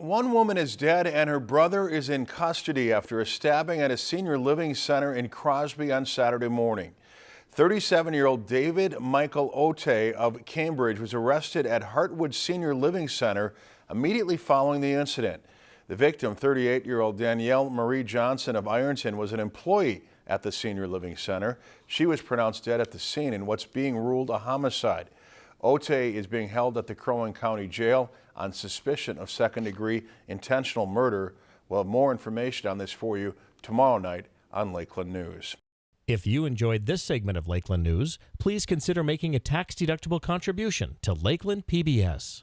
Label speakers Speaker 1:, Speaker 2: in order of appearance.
Speaker 1: One woman is dead and her brother is in custody after a stabbing at a senior living center in Crosby on Saturday morning. 37-year-old David Michael Ote of Cambridge was arrested at Heartwood Senior Living Center immediately following the incident. The victim, 38-year-old Danielle Marie Johnson of Ironton, was an employee at the senior living center. She was pronounced dead at the scene in what's being ruled a homicide. Ote is being held at the Crow Wing County Jail on suspicion of second degree intentional murder. We'll have more information on this for you tomorrow night on Lakeland News.
Speaker 2: If you enjoyed this segment of Lakeland News, please consider making a tax-deductible contribution to Lakeland PBS.